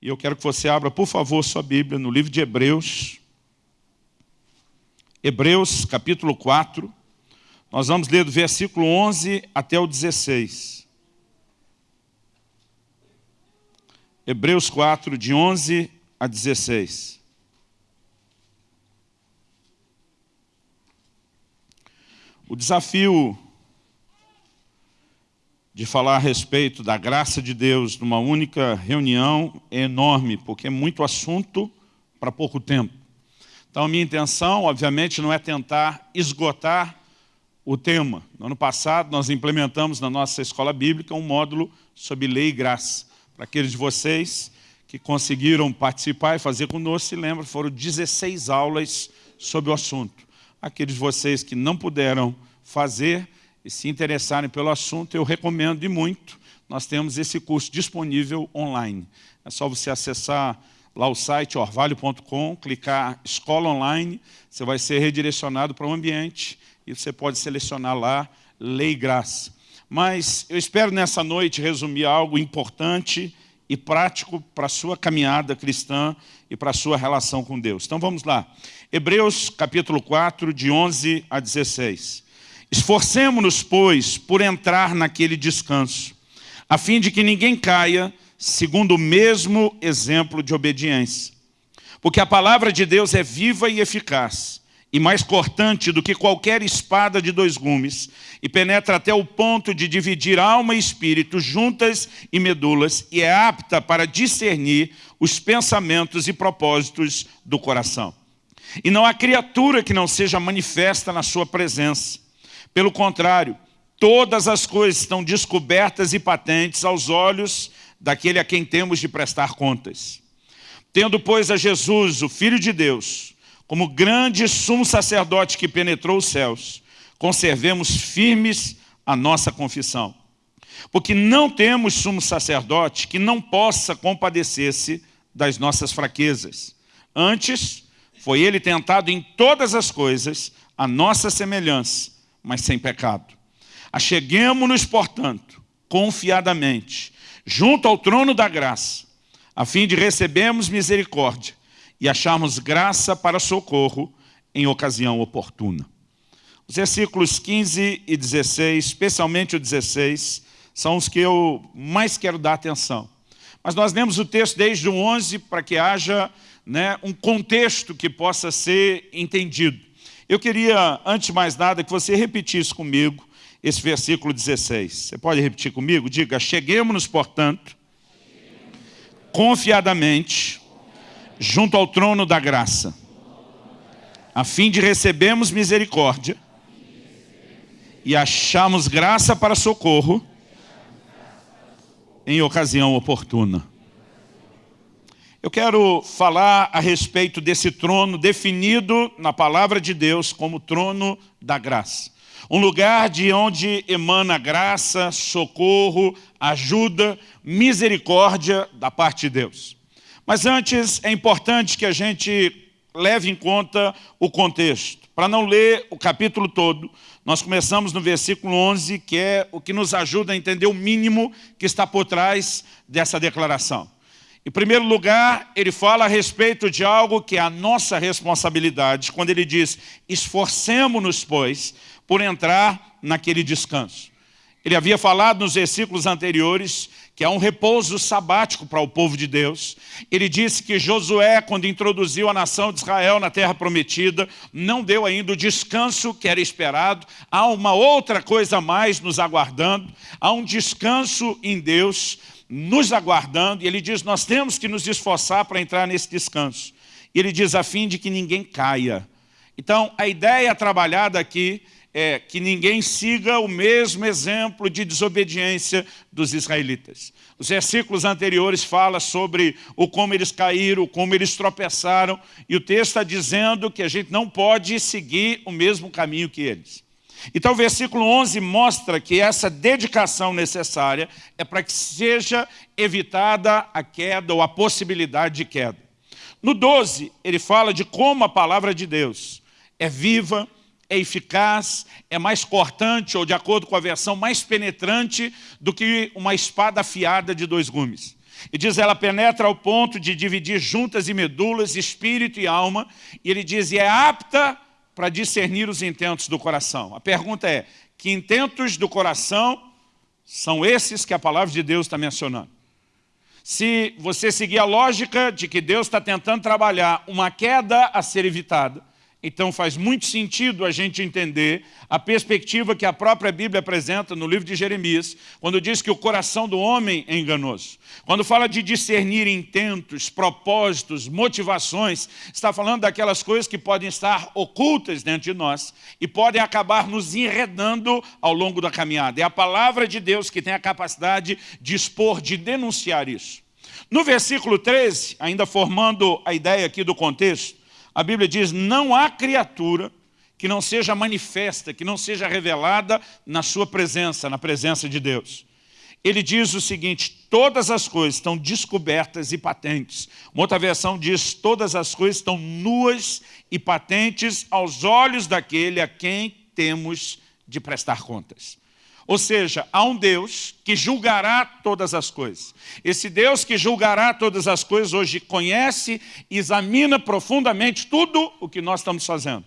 E eu quero que você abra, por favor, sua Bíblia no livro de Hebreus. Hebreus, capítulo 4. Nós vamos ler do versículo 11 até o 16. Hebreus 4, de 11 a 16. O desafio de falar a respeito da graça de Deus numa única reunião é enorme, porque é muito assunto para pouco tempo. Então, a minha intenção, obviamente, não é tentar esgotar o tema. No ano passado, nós implementamos na nossa escola bíblica um módulo sobre lei e graça. Para aqueles de vocês que conseguiram participar e fazer conosco, se lembra, foram 16 aulas sobre o assunto. Aqueles de vocês que não puderam fazer, e se interessarem pelo assunto, eu recomendo e muito. Nós temos esse curso disponível online. É só você acessar lá o site orvalho.com, clicar Escola Online, você vai ser redirecionado para o um ambiente e você pode selecionar lá Lei Graça. Mas eu espero nessa noite resumir algo importante e prático para a sua caminhada cristã e para a sua relação com Deus. Então vamos lá. Hebreus capítulo 4, de 11 a 16. Esforcemo-nos, pois, por entrar naquele descanso, a fim de que ninguém caia segundo o mesmo exemplo de obediência. Porque a palavra de Deus é viva e eficaz, e mais cortante do que qualquer espada de dois gumes, e penetra até o ponto de dividir alma e espírito, juntas e medulas, e é apta para discernir os pensamentos e propósitos do coração. E não há criatura que não seja manifesta na sua presença. Pelo contrário, todas as coisas estão descobertas e patentes aos olhos daquele a quem temos de prestar contas. Tendo, pois, a Jesus, o Filho de Deus, como grande sumo sacerdote que penetrou os céus, conservemos firmes a nossa confissão. Porque não temos sumo sacerdote que não possa compadecer-se das nossas fraquezas. Antes, foi ele tentado em todas as coisas, a nossa semelhança, mas sem pecado. Acheguemos-nos, portanto, confiadamente, junto ao trono da graça, a fim de recebermos misericórdia e acharmos graça para socorro em ocasião oportuna. Os versículos 15 e 16, especialmente o 16, são os que eu mais quero dar atenção. Mas nós lemos o texto desde o 11 para que haja né, um contexto que possa ser entendido. Eu queria, antes de mais nada, que você repetisse comigo esse versículo 16. Você pode repetir comigo? Diga, cheguemos-nos, portanto, confiadamente, junto ao trono da graça, a fim de recebermos misericórdia e acharmos graça para socorro em ocasião oportuna. Eu quero falar a respeito desse trono definido na palavra de Deus como trono da graça. Um lugar de onde emana graça, socorro, ajuda, misericórdia da parte de Deus. Mas antes é importante que a gente leve em conta o contexto. Para não ler o capítulo todo, nós começamos no versículo 11, que é o que nos ajuda a entender o mínimo que está por trás dessa declaração. Em primeiro lugar, ele fala a respeito de algo que é a nossa responsabilidade, quando ele diz, esforcemos-nos, pois, por entrar naquele descanso. Ele havia falado nos versículos anteriores que há um repouso sabático para o povo de Deus. Ele disse que Josué, quando introduziu a nação de Israel na terra prometida, não deu ainda o descanso que era esperado. Há uma outra coisa a mais nos aguardando. Há um descanso em Deus nos aguardando, e ele diz, nós temos que nos esforçar para entrar nesse descanso. E ele diz, a fim de que ninguém caia. Então, a ideia trabalhada aqui é que ninguém siga o mesmo exemplo de desobediência dos israelitas. Os versículos anteriores falam sobre o como eles caíram, como eles tropeçaram, e o texto está dizendo que a gente não pode seguir o mesmo caminho que eles. Então o versículo 11 mostra que essa dedicação necessária é para que seja evitada a queda ou a possibilidade de queda. No 12, ele fala de como a palavra de Deus é viva, é eficaz, é mais cortante, ou de acordo com a versão, mais penetrante do que uma espada afiada de dois gumes. E diz, ela penetra ao ponto de dividir juntas e medulas, espírito e alma, e ele diz, e é apta para discernir os intentos do coração. A pergunta é, que intentos do coração são esses que a palavra de Deus está mencionando? Se você seguir a lógica de que Deus está tentando trabalhar uma queda a ser evitada, então faz muito sentido a gente entender a perspectiva que a própria Bíblia apresenta no livro de Jeremias, quando diz que o coração do homem é enganoso. Quando fala de discernir intentos, propósitos, motivações, está falando daquelas coisas que podem estar ocultas dentro de nós e podem acabar nos enredando ao longo da caminhada. É a palavra de Deus que tem a capacidade de expor, de denunciar isso. No versículo 13, ainda formando a ideia aqui do contexto, a Bíblia diz, não há criatura que não seja manifesta, que não seja revelada na sua presença, na presença de Deus. Ele diz o seguinte, todas as coisas estão descobertas e patentes. Uma outra versão diz, todas as coisas estão nuas e patentes aos olhos daquele a quem temos de prestar contas. Ou seja, há um Deus que julgará todas as coisas. Esse Deus que julgará todas as coisas hoje conhece e examina profundamente tudo o que nós estamos fazendo.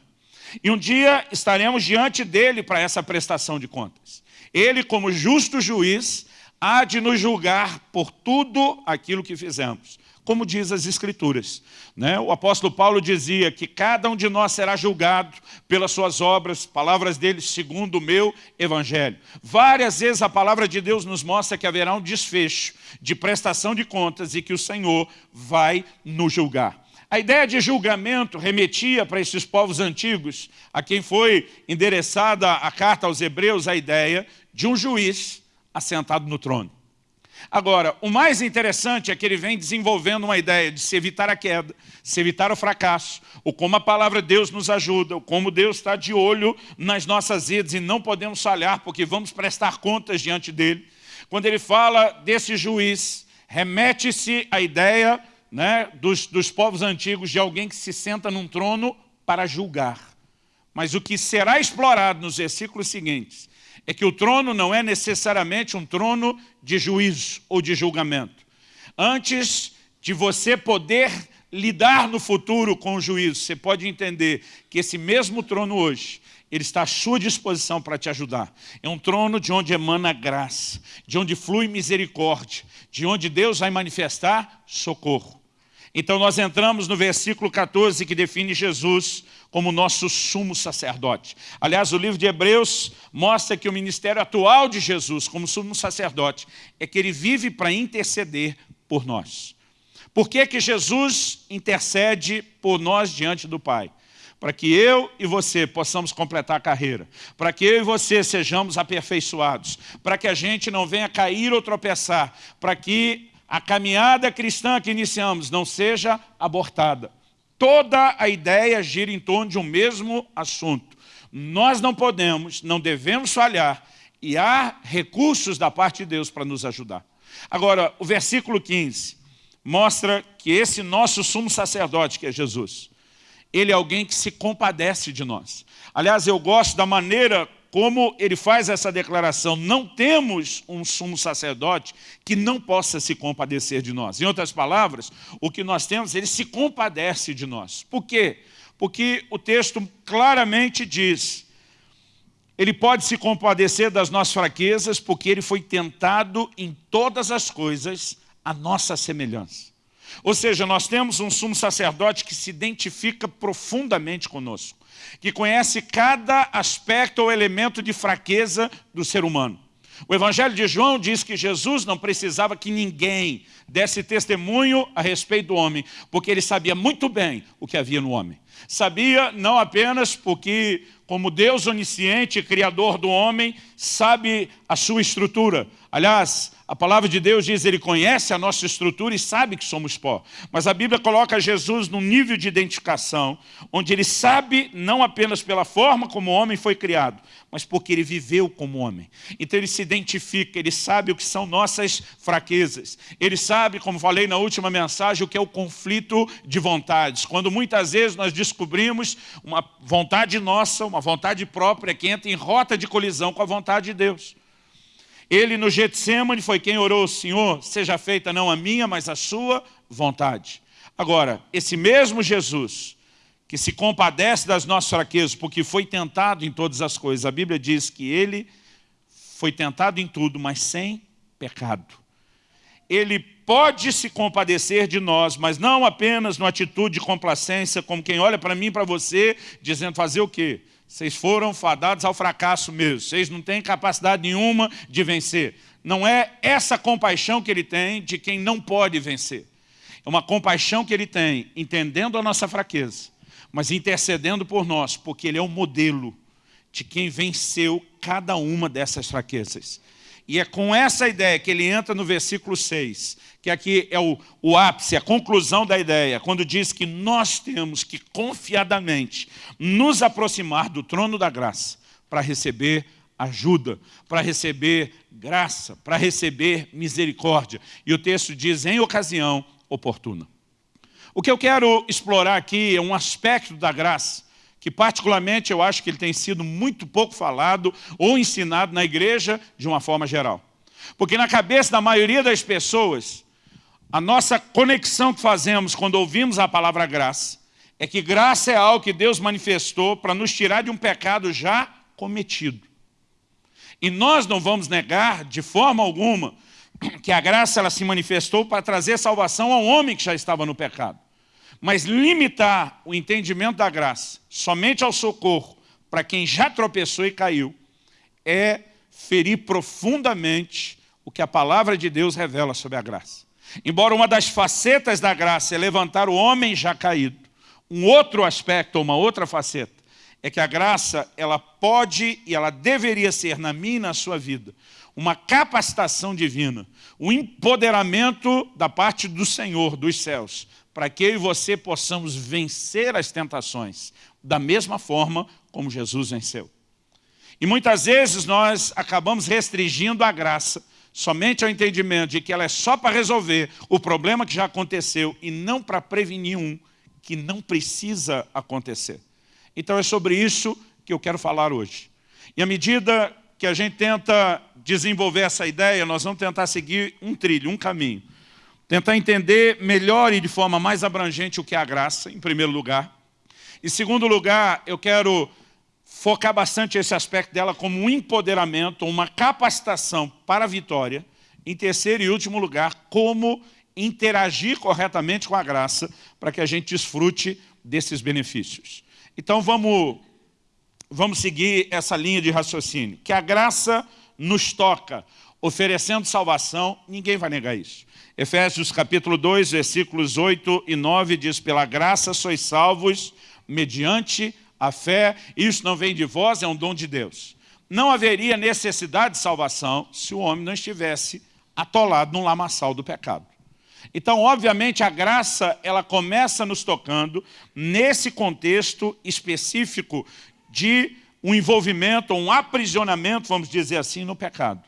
E um dia estaremos diante dele para essa prestação de contas. Ele, como justo juiz, há de nos julgar por tudo aquilo que fizemos como diz as Escrituras. Né? O apóstolo Paulo dizia que cada um de nós será julgado pelas suas obras, palavras dele segundo o meu evangelho. Várias vezes a palavra de Deus nos mostra que haverá um desfecho de prestação de contas e que o Senhor vai nos julgar. A ideia de julgamento remetia para esses povos antigos, a quem foi endereçada a carta aos hebreus, a ideia de um juiz assentado no trono. Agora, o mais interessante é que ele vem desenvolvendo uma ideia de se evitar a queda, se evitar o fracasso, o como a palavra de Deus nos ajuda, o como Deus está de olho nas nossas vidas e não podemos falhar porque vamos prestar contas diante dele. Quando ele fala desse juiz, remete-se à ideia né, dos, dos povos antigos de alguém que se senta num trono para julgar. Mas o que será explorado nos versículos seguintes é que o trono não é necessariamente um trono de juízo ou de julgamento. Antes de você poder lidar no futuro com o juízo, você pode entender que esse mesmo trono hoje, ele está à sua disposição para te ajudar. É um trono de onde emana graça, de onde flui misericórdia, de onde Deus vai manifestar socorro. Então nós entramos no versículo 14 que define Jesus como nosso sumo sacerdote. Aliás, o livro de Hebreus mostra que o ministério atual de Jesus como sumo sacerdote é que ele vive para interceder por nós. Por que, que Jesus intercede por nós diante do Pai? Para que eu e você possamos completar a carreira, para que eu e você sejamos aperfeiçoados, para que a gente não venha cair ou tropeçar, para que a caminhada cristã que iniciamos não seja abortada. Toda a ideia gira em torno de um mesmo assunto. Nós não podemos, não devemos falhar e há recursos da parte de Deus para nos ajudar. Agora, o versículo 15 mostra que esse nosso sumo sacerdote, que é Jesus, ele é alguém que se compadece de nós. Aliás, eu gosto da maneira como ele faz essa declaração, não temos um sumo sacerdote que não possa se compadecer de nós. Em outras palavras, o que nós temos, ele se compadece de nós. Por quê? Porque o texto claramente diz, ele pode se compadecer das nossas fraquezas, porque ele foi tentado em todas as coisas a nossa semelhança. Ou seja, nós temos um sumo sacerdote que se identifica profundamente conosco que conhece cada aspecto ou elemento de fraqueza do ser humano. O Evangelho de João diz que Jesus não precisava que ninguém desse testemunho a respeito do homem, porque ele sabia muito bem o que havia no homem. Sabia não apenas porque, como Deus onisciente, criador do homem, sabe a sua estrutura. Aliás, a palavra de Deus diz, ele conhece a nossa estrutura e sabe que somos pó. Mas a Bíblia coloca Jesus num nível de identificação, onde ele sabe não apenas pela forma como o homem foi criado, mas porque ele viveu como homem. Então ele se identifica, ele sabe o que são nossas fraquezas. Ele sabe, como falei na última mensagem, o que é o conflito de vontades. Quando muitas vezes nós descobrimos uma vontade nossa, uma vontade própria que entra em rota de colisão com a vontade de Deus. Ele no Getsemane foi quem orou, Senhor, seja feita não a minha, mas a sua vontade. Agora, esse mesmo Jesus, que se compadece das nossas fraquezas, porque foi tentado em todas as coisas, a Bíblia diz que ele foi tentado em tudo, mas sem pecado. Ele pode se compadecer de nós, mas não apenas numa atitude de complacência, como quem olha para mim e para você, dizendo fazer o quê? Vocês foram fadados ao fracasso mesmo, vocês não têm capacidade nenhuma de vencer. Não é essa compaixão que ele tem de quem não pode vencer. É uma compaixão que ele tem, entendendo a nossa fraqueza, mas intercedendo por nós, porque ele é o modelo de quem venceu cada uma dessas fraquezas. E é com essa ideia que ele entra no versículo 6, que aqui é o, o ápice, a conclusão da ideia, quando diz que nós temos que confiadamente nos aproximar do trono da graça para receber ajuda, para receber graça, para receber misericórdia. E o texto diz, em ocasião oportuna. O que eu quero explorar aqui é um aspecto da graça, que particularmente eu acho que ele tem sido muito pouco falado ou ensinado na igreja de uma forma geral. Porque na cabeça da maioria das pessoas, a nossa conexão que fazemos quando ouvimos a palavra graça, é que graça é algo que Deus manifestou para nos tirar de um pecado já cometido. E nós não vamos negar de forma alguma que a graça ela se manifestou para trazer salvação ao homem que já estava no pecado. Mas limitar o entendimento da graça somente ao socorro para quem já tropeçou e caiu é ferir profundamente o que a palavra de Deus revela sobre a graça. Embora uma das facetas da graça é levantar o homem já caído, um outro aspecto, uma outra faceta, é que a graça ela pode e ela deveria ser na minha e na sua vida uma capacitação divina, um empoderamento da parte do Senhor, dos céus, para que eu e você possamos vencer as tentações, da mesma forma como Jesus venceu. E muitas vezes nós acabamos restringindo a graça somente ao entendimento de que ela é só para resolver o problema que já aconteceu e não para prevenir um que não precisa acontecer. Então é sobre isso que eu quero falar hoje. E à medida que a gente tenta desenvolver essa ideia, nós vamos tentar seguir um trilho, um caminho. Tentar entender melhor e de forma mais abrangente o que é a graça, em primeiro lugar. Em segundo lugar, eu quero focar bastante esse aspecto dela como um empoderamento, uma capacitação para a vitória. Em terceiro e último lugar, como interagir corretamente com a graça para que a gente desfrute desses benefícios. Então vamos, vamos seguir essa linha de raciocínio. Que a graça nos toca, oferecendo salvação, ninguém vai negar isso. Efésios capítulo 2, versículos 8 e 9 diz, pela graça sois salvos mediante a fé, isso não vem de vós, é um dom de Deus. Não haveria necessidade de salvação se o homem não estivesse atolado num lamaçal do pecado. Então, obviamente, a graça ela começa nos tocando nesse contexto específico de um envolvimento, um aprisionamento, vamos dizer assim, no pecado.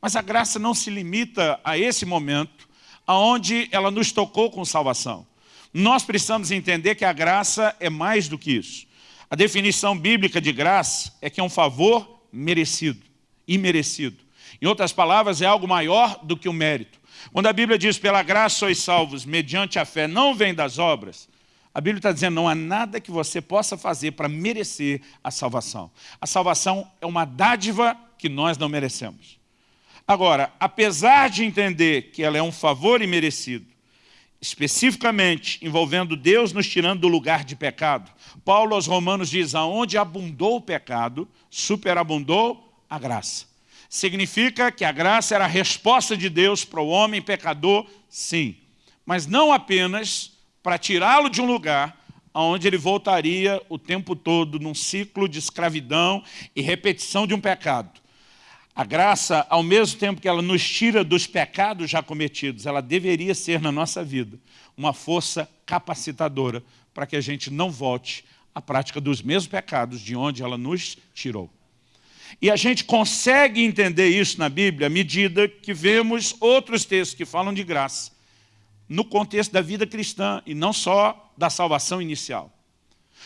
Mas a graça não se limita a esse momento, aonde ela nos tocou com salvação. Nós precisamos entender que a graça é mais do que isso. A definição bíblica de graça é que é um favor merecido, imerecido. Em outras palavras, é algo maior do que o mérito. Quando a Bíblia diz, pela graça sois salvos, mediante a fé, não vem das obras, a Bíblia está dizendo, não há nada que você possa fazer para merecer a salvação. A salvação é uma dádiva que nós não merecemos. Agora, apesar de entender que ela é um favor imerecido, especificamente envolvendo Deus nos tirando do lugar de pecado, Paulo aos Romanos diz, aonde abundou o pecado, superabundou a graça. Significa que a graça era a resposta de Deus para o homem pecador, sim. Mas não apenas para tirá-lo de um lugar onde ele voltaria o tempo todo num ciclo de escravidão e repetição de um pecado. A graça, ao mesmo tempo que ela nos tira dos pecados já cometidos, ela deveria ser na nossa vida uma força capacitadora para que a gente não volte à prática dos mesmos pecados de onde ela nos tirou. E a gente consegue entender isso na Bíblia à medida que vemos outros textos que falam de graça, no contexto da vida cristã e não só da salvação inicial.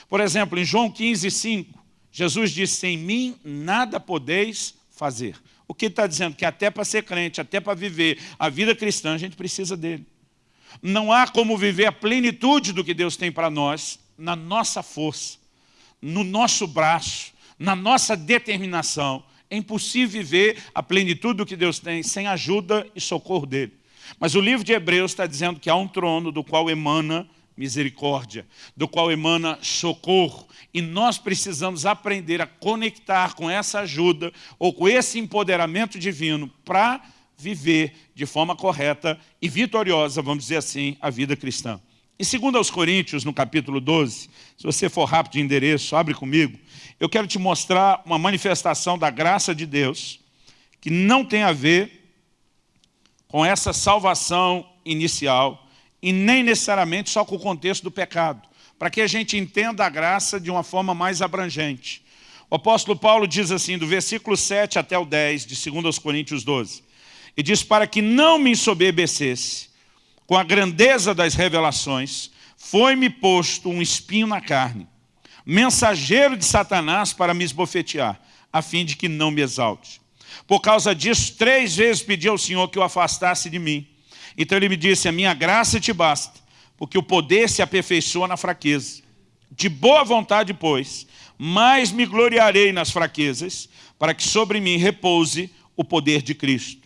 Por exemplo, em João 15, 5, Jesus disse, em mim nada podeis fazer. O que ele está dizendo? Que até para ser crente, até para viver a vida cristã, a gente precisa dele. Não há como viver a plenitude do que Deus tem para nós na nossa força, no nosso braço, na nossa determinação. É impossível viver a plenitude do que Deus tem sem ajuda e socorro dele. Mas o livro de Hebreus está dizendo que há um trono do qual emana misericórdia, do qual emana socorro. E nós precisamos aprender a conectar com essa ajuda ou com esse empoderamento divino para viver de forma correta e vitoriosa, vamos dizer assim, a vida cristã. Em 2 aos Coríntios, no capítulo 12, se você for rápido de endereço, abre comigo, eu quero te mostrar uma manifestação da graça de Deus que não tem a ver com essa salvação inicial e nem necessariamente só com o contexto do pecado, para que a gente entenda a graça de uma forma mais abrangente. O apóstolo Paulo diz assim, do versículo 7 até o 10, de 2 Coríntios 12, e diz, para que não me ensoberbecesse com a grandeza das revelações, foi-me posto um espinho na carne, mensageiro de Satanás para me esbofetear, a fim de que não me exalte. Por causa disso, três vezes pedi ao Senhor que o afastasse de mim. Então ele me disse, a minha graça te basta, porque o poder se aperfeiçoa na fraqueza. De boa vontade, pois, mais me gloriarei nas fraquezas, para que sobre mim repouse o poder de Cristo.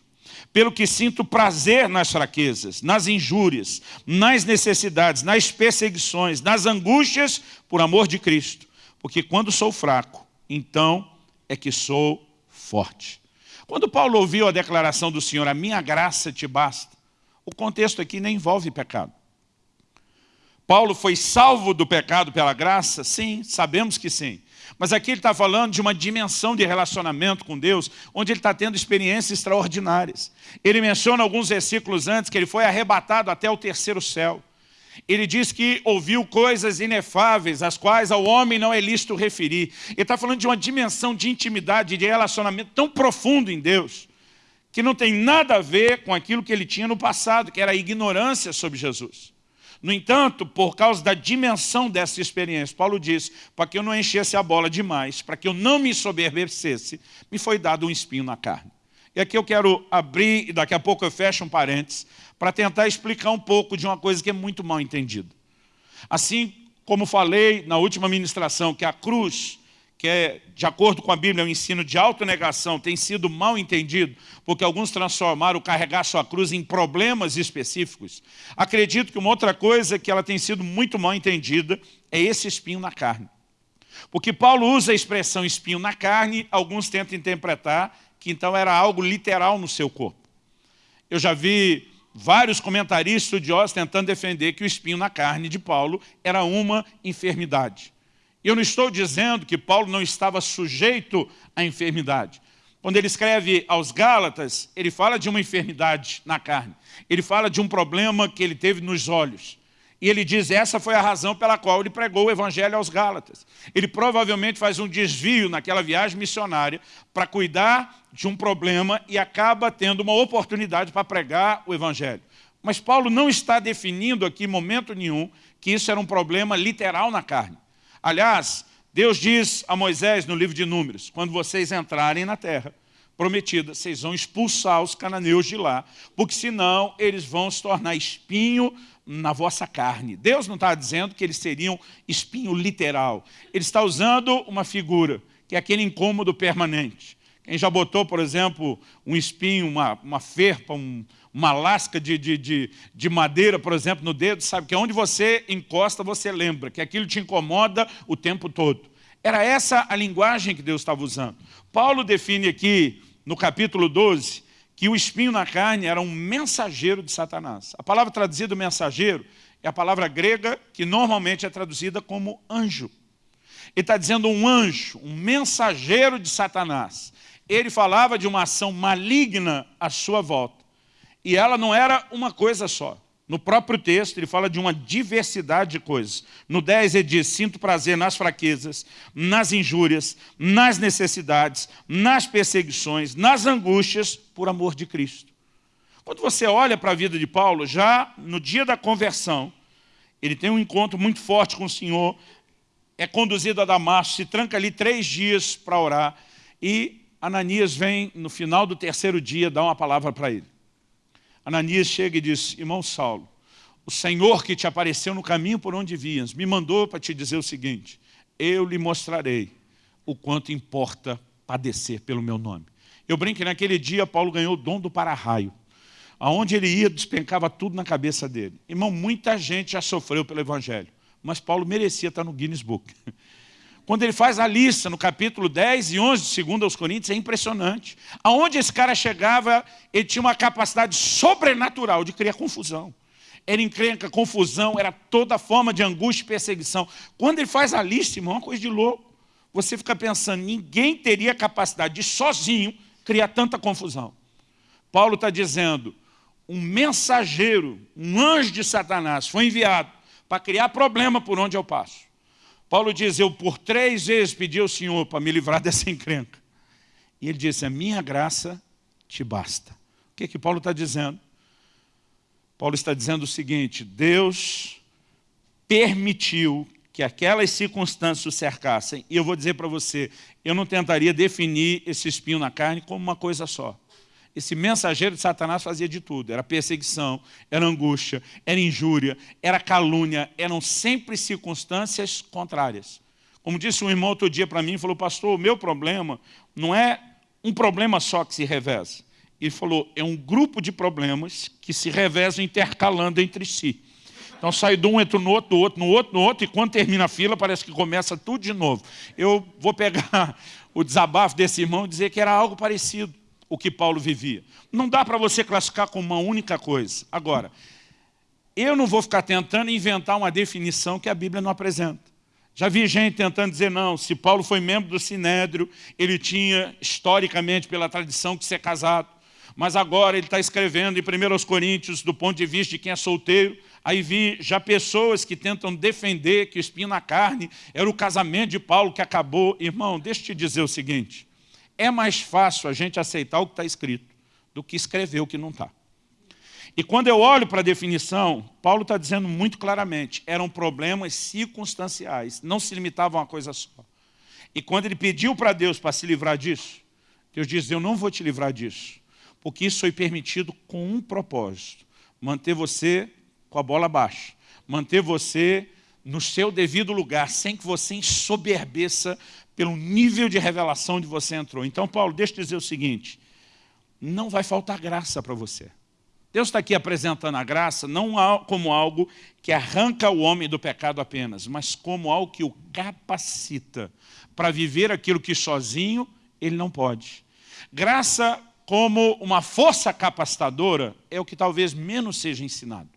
Pelo que sinto prazer nas fraquezas, nas injúrias, nas necessidades, nas perseguições, nas angústias, por amor de Cristo. Porque quando sou fraco, então é que sou forte. Quando Paulo ouviu a declaração do Senhor, a minha graça te basta, o contexto aqui nem envolve pecado. Paulo foi salvo do pecado pela graça? Sim, sabemos que sim. Mas aqui ele está falando de uma dimensão de relacionamento com Deus, onde ele está tendo experiências extraordinárias. Ele menciona alguns versículos antes que ele foi arrebatado até o terceiro céu ele diz que ouviu coisas inefáveis, as quais ao homem não é lícito referir. Ele está falando de uma dimensão de intimidade, de relacionamento tão profundo em Deus, que não tem nada a ver com aquilo que ele tinha no passado, que era a ignorância sobre Jesus. No entanto, por causa da dimensão dessa experiência, Paulo diz, para que eu não enchesse a bola demais, para que eu não me soberbecesse, me foi dado um espinho na carne. E aqui eu quero abrir, e daqui a pouco eu fecho um parênteses, para tentar explicar um pouco de uma coisa que é muito mal entendida. Assim como falei na última ministração, que a cruz, que é, de acordo com a Bíblia, é um ensino de autonegação, tem sido mal entendido, porque alguns transformaram carregar sua cruz em problemas específicos. Acredito que uma outra coisa que ela tem sido muito mal entendida é esse espinho na carne. Porque Paulo usa a expressão espinho na carne, alguns tentam interpretar que então era algo literal no seu corpo. Eu já vi vários comentaristas estudiosos tentando defender que o espinho na carne de Paulo era uma enfermidade. Eu não estou dizendo que Paulo não estava sujeito à enfermidade. Quando ele escreve aos Gálatas, ele fala de uma enfermidade na carne. Ele fala de um problema que ele teve nos olhos. E ele diz, essa foi a razão pela qual ele pregou o evangelho aos Gálatas. Ele provavelmente faz um desvio naquela viagem missionária para cuidar de um problema e acaba tendo uma oportunidade para pregar o evangelho. Mas Paulo não está definindo aqui, em momento nenhum, que isso era um problema literal na carne. Aliás, Deus diz a Moisés no livro de Números, quando vocês entrarem na terra prometida, vocês vão expulsar os cananeus de lá, porque senão eles vão se tornar espinho na vossa carne. Deus não está dizendo que eles seriam espinho literal. Ele está usando uma figura, que é aquele incômodo permanente. Quem já botou, por exemplo, um espinho, uma, uma ferpa, um, uma lasca de, de, de, de, madeira, por exemplo, no dedo, sabe que onde você encosta, você lembra, que aquilo te incomoda o tempo todo. Era essa a linguagem que Deus estava usando. Paulo define aqui, no capítulo 12, que o espinho na carne era um mensageiro de Satanás. A palavra traduzida mensageiro é a palavra grega que normalmente é traduzida como anjo. Ele está dizendo um anjo, um mensageiro de Satanás. Ele falava de uma ação maligna à sua volta. E ela não era uma coisa só. No próprio texto, ele fala de uma diversidade de coisas. No 10, ele diz, sinto prazer nas fraquezas, nas injúrias, nas necessidades, nas perseguições, nas angústias, por amor de Cristo. Quando você olha para a vida de Paulo, já no dia da conversão, ele tem um encontro muito forte com o Senhor, é conduzido a Damasco, se tranca ali três dias para orar, e Ananias vem no final do terceiro dia dar uma palavra para ele. Ananias chega e diz, irmão Saulo, o Senhor que te apareceu no caminho por onde vias, me mandou para te dizer o seguinte, eu lhe mostrarei o quanto importa padecer pelo meu nome. Eu brinco que naquele dia Paulo ganhou o dom do para-raio. Aonde ele ia, despencava tudo na cabeça dele. Irmão, muita gente já sofreu pelo Evangelho, mas Paulo merecia estar no Guinness Book. Quando ele faz a lista no capítulo 10 e 11 de 2 aos Coríntios, é impressionante. Aonde esse cara chegava, ele tinha uma capacidade sobrenatural de criar confusão. Era encrenca, confusão, era toda forma de angústia e perseguição. Quando ele faz a lista, irmão, é uma coisa de louco. Você fica pensando, ninguém teria capacidade de sozinho criar tanta confusão. Paulo está dizendo, um mensageiro, um anjo de Satanás foi enviado para criar problema por onde eu passo. Paulo diz, eu por três vezes pedi ao Senhor para me livrar dessa encrenca. E ele disse, a minha graça te basta. O que, é que Paulo está dizendo? Paulo está dizendo o seguinte, Deus permitiu que aquelas circunstâncias o cercassem. E eu vou dizer para você, eu não tentaria definir esse espinho na carne como uma coisa só. Esse mensageiro de Satanás fazia de tudo. Era perseguição, era angústia, era injúria, era calúnia. Eram sempre circunstâncias contrárias. Como disse um irmão outro dia para mim, falou, pastor, o meu problema não é um problema só que se reveza. Ele falou, é um grupo de problemas que se revezam intercalando entre si. Então sai de um, entra no outro, no outro, no outro, no outro, e quando termina a fila parece que começa tudo de novo. Eu vou pegar o desabafo desse irmão e dizer que era algo parecido o que Paulo vivia. Não dá para você classificar como uma única coisa. Agora, eu não vou ficar tentando inventar uma definição que a Bíblia não apresenta. Já vi gente tentando dizer, não, se Paulo foi membro do Sinédrio, ele tinha, historicamente, pela tradição, que ser casado. Mas agora ele está escrevendo em 1 Coríntios, do ponto de vista de quem é solteiro, aí vi já pessoas que tentam defender que o espinho na carne era o casamento de Paulo que acabou. Irmão, deixa eu te dizer o seguinte, é mais fácil a gente aceitar o que está escrito do que escrever o que não está. E quando eu olho para a definição, Paulo está dizendo muito claramente, eram problemas circunstanciais, não se limitavam a uma coisa só. E quando ele pediu para Deus para se livrar disso, Deus diz, eu não vou te livrar disso, porque isso foi permitido com um propósito, manter você com a bola baixa, manter você no seu devido lugar, sem que você ensoberbeça pelo nível de revelação onde você entrou. Então, Paulo, deixa eu dizer o seguinte, não vai faltar graça para você. Deus está aqui apresentando a graça não como algo que arranca o homem do pecado apenas, mas como algo que o capacita para viver aquilo que sozinho ele não pode. Graça como uma força capacitadora é o que talvez menos seja ensinado.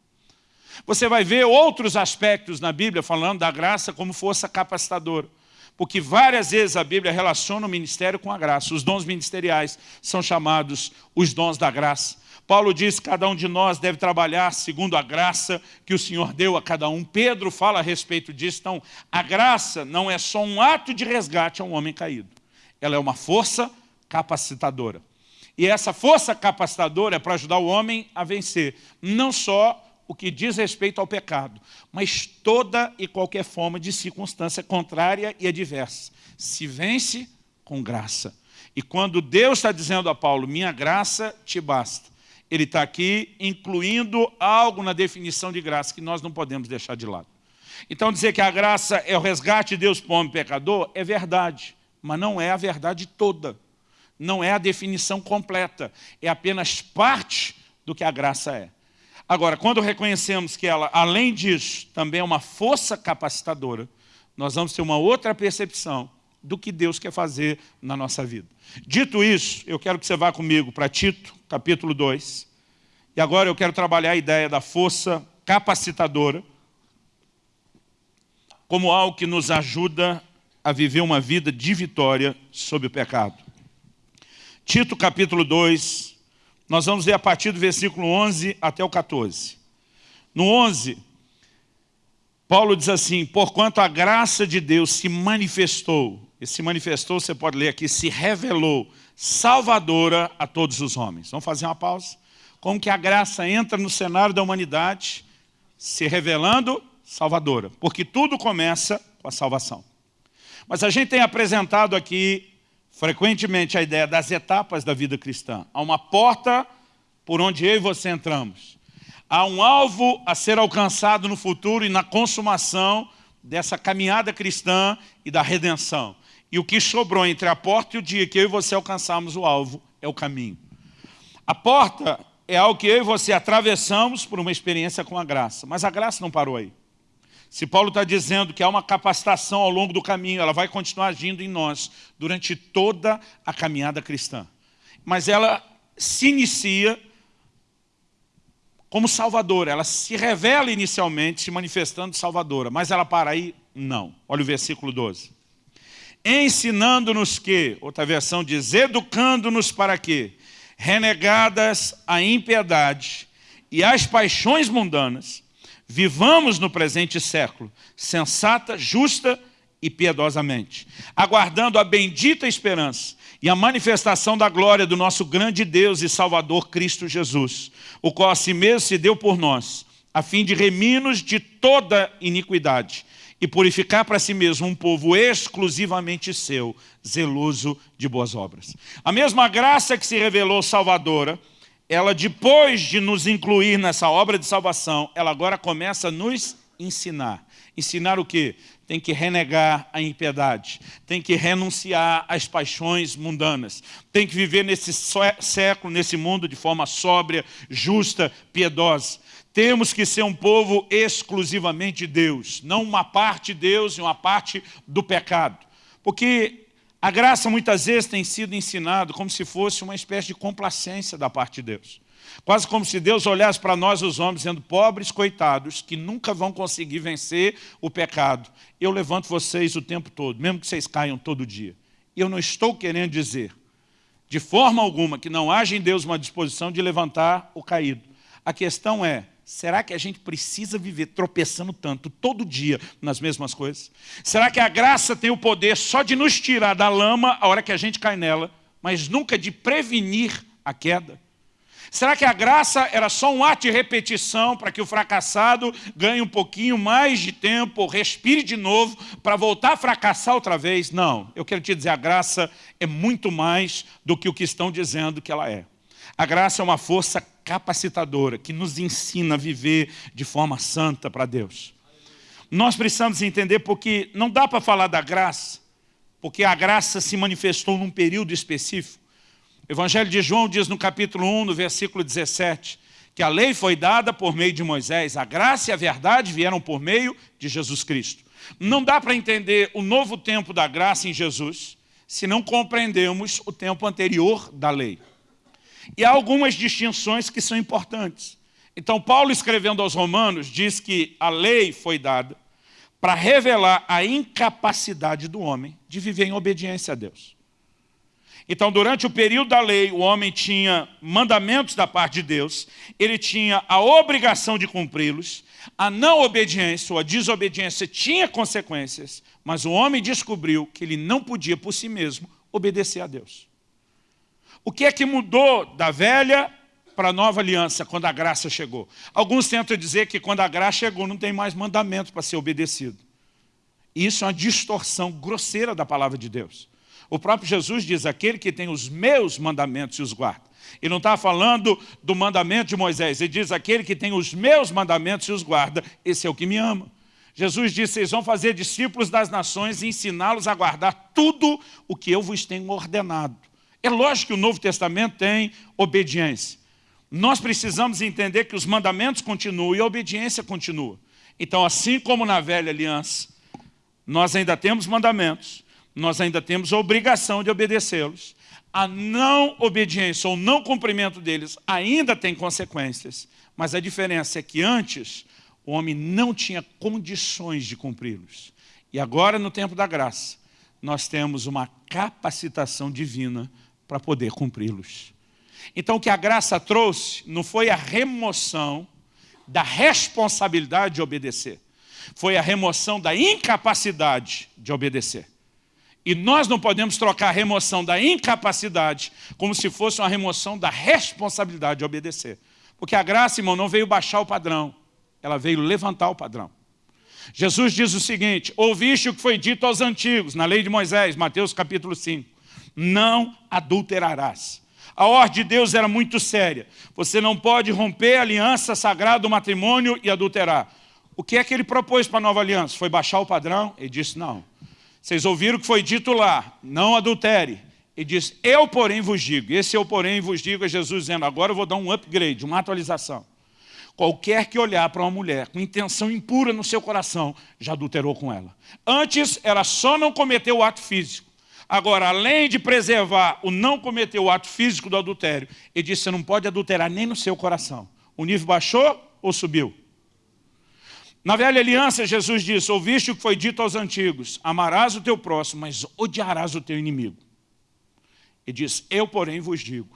Você vai ver outros aspectos na Bíblia falando da graça como força capacitadora porque várias vezes a Bíblia relaciona o ministério com a graça. Os dons ministeriais são chamados os dons da graça. Paulo diz que cada um de nós deve trabalhar segundo a graça que o Senhor deu a cada um. Pedro fala a respeito disso. Então, a graça não é só um ato de resgate a um homem caído. Ela é uma força capacitadora. E essa força capacitadora é para ajudar o homem a vencer, não só o que diz respeito ao pecado, mas toda e qualquer forma de circunstância contrária e adversa. Se vence com graça. E quando Deus está dizendo a Paulo, minha graça te basta, ele está aqui incluindo algo na definição de graça que nós não podemos deixar de lado. Então dizer que a graça é o resgate de Deus para o homem pecador é verdade, mas não é a verdade toda. Não é a definição completa, é apenas parte do que a graça é. Agora, quando reconhecemos que ela, além disso, também é uma força capacitadora, nós vamos ter uma outra percepção do que Deus quer fazer na nossa vida. Dito isso, eu quero que você vá comigo para Tito, capítulo 2. E agora eu quero trabalhar a ideia da força capacitadora como algo que nos ajuda a viver uma vida de vitória sobre o pecado. Tito capítulo 2, nós vamos ver a partir do versículo 11 até o 14. No 11, Paulo diz assim, porquanto a graça de Deus se manifestou, e se manifestou, você pode ler aqui, se revelou, salvadora a todos os homens. Vamos fazer uma pausa? Como que a graça entra no cenário da humanidade, se revelando salvadora, porque tudo começa com a salvação. Mas a gente tem apresentado aqui frequentemente a ideia das etapas da vida cristã. Há uma porta por onde eu e você entramos. Há um alvo a ser alcançado no futuro e na consumação dessa caminhada cristã e da redenção. E o que sobrou entre a porta e o dia que eu e você alcançamos o alvo é o caminho. A porta é algo que eu e você atravessamos por uma experiência com a graça. Mas a graça não parou aí. Se Paulo está dizendo que há uma capacitação ao longo do caminho, ela vai continuar agindo em nós durante toda a caminhada cristã. Mas ela se inicia como salvadora, ela se revela inicialmente se manifestando salvadora, mas ela para aí? Não. Olha o versículo 12. Ensinando-nos que, outra versão diz, educando-nos para quê? Renegadas a impiedade e as paixões mundanas, Vivamos no presente século, sensata, justa e piedosamente, aguardando a bendita esperança e a manifestação da glória do nosso grande Deus e Salvador Cristo Jesus, o qual a si mesmo se deu por nós, a fim de remir-nos de toda iniquidade e purificar para si mesmo um povo exclusivamente seu, zeloso de boas obras. A mesma graça que se revelou salvadora, ela depois de nos incluir nessa obra de salvação, ela agora começa a nos ensinar. Ensinar o quê? Tem que renegar a impiedade, tem que renunciar às paixões mundanas, tem que viver nesse século, nesse mundo de forma sóbria, justa, piedosa. Temos que ser um povo exclusivamente de Deus, não uma parte de Deus e uma parte do pecado. Porque a graça muitas vezes tem sido ensinado como se fosse uma espécie de complacência da parte de Deus. Quase como se Deus olhasse para nós os homens, dizendo, pobres coitados, que nunca vão conseguir vencer o pecado. Eu levanto vocês o tempo todo, mesmo que vocês caiam todo dia. Eu não estou querendo dizer, de forma alguma, que não haja em Deus uma disposição de levantar o caído. A questão é, Será que a gente precisa viver tropeçando tanto, todo dia, nas mesmas coisas? Será que a graça tem o poder só de nos tirar da lama a hora que a gente cai nela, mas nunca de prevenir a queda? Será que a graça era só um ato de repetição para que o fracassado ganhe um pouquinho mais de tempo, respire de novo, para voltar a fracassar outra vez? Não, eu quero te dizer, a graça é muito mais do que o que estão dizendo que ela é. A graça é uma força capacitadora, que nos ensina a viver de forma santa para Deus. Nós precisamos entender porque não dá para falar da graça, porque a graça se manifestou num período específico. O Evangelho de João diz no capítulo 1, no versículo 17, que a lei foi dada por meio de Moisés, a graça e a verdade vieram por meio de Jesus Cristo. Não dá para entender o novo tempo da graça em Jesus, se não compreendemos o tempo anterior da lei. E há algumas distinções que são importantes. Então, Paulo, escrevendo aos romanos, diz que a lei foi dada para revelar a incapacidade do homem de viver em obediência a Deus. Então, durante o período da lei, o homem tinha mandamentos da parte de Deus, ele tinha a obrigação de cumpri-los, a não obediência ou a desobediência tinha consequências, mas o homem descobriu que ele não podia por si mesmo obedecer a Deus. O que é que mudou da velha para a nova aliança quando a graça chegou? Alguns tentam dizer que quando a graça chegou não tem mais mandamento para ser obedecido. Isso é uma distorção grosseira da palavra de Deus. O próprio Jesus diz, aquele que tem os meus mandamentos e os guarda. Ele não está falando do mandamento de Moisés, ele diz, aquele que tem os meus mandamentos e os guarda, esse é o que me ama. Jesus disse, vocês vão fazer discípulos das nações e ensiná-los a guardar tudo o que eu vos tenho ordenado. É lógico que o Novo Testamento tem obediência. Nós precisamos entender que os mandamentos continuam e a obediência continua. Então, assim como na velha aliança, nós ainda temos mandamentos, nós ainda temos a obrigação de obedecê-los. A não obediência ou não cumprimento deles ainda tem consequências, mas a diferença é que antes o homem não tinha condições de cumpri-los. E agora, no tempo da graça, nós temos uma capacitação divina para poder cumpri-los. Então o que a graça trouxe não foi a remoção da responsabilidade de obedecer, foi a remoção da incapacidade de obedecer. E nós não podemos trocar a remoção da incapacidade como se fosse uma remoção da responsabilidade de obedecer. Porque a graça, irmão, não veio baixar o padrão, ela veio levantar o padrão. Jesus diz o seguinte, ouviste o que foi dito aos antigos, na lei de Moisés, Mateus capítulo 5. Não adulterarás. A ordem de Deus era muito séria. Você não pode romper a aliança sagrada do matrimônio e adulterar. O que é que ele propôs para a nova aliança? Foi baixar o padrão? Ele disse, não. Vocês ouviram o que foi dito lá, não adultere. Ele disse, eu porém vos digo. Esse eu porém vos digo é Jesus dizendo, agora eu vou dar um upgrade, uma atualização. Qualquer que olhar para uma mulher com intenção impura no seu coração, já adulterou com ela. Antes, ela só não cometeu o ato físico. Agora, além de preservar o não cometer o ato físico do adultério, ele disse, você não pode adulterar nem no seu coração. O nível baixou ou subiu? Na velha aliança, Jesus disse, ouviste o que foi dito aos antigos, amarás o teu próximo, mas odiarás o teu inimigo. Ele diz, eu porém vos digo,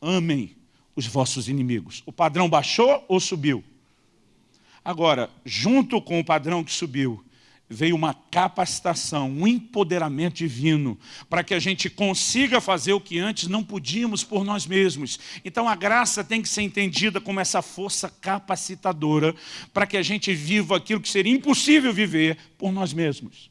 amem os vossos inimigos. O padrão baixou ou subiu? Agora, junto com o padrão que subiu, veio uma capacitação, um empoderamento divino, para que a gente consiga fazer o que antes não podíamos por nós mesmos. Então a graça tem que ser entendida como essa força capacitadora, para que a gente viva aquilo que seria impossível viver por nós mesmos.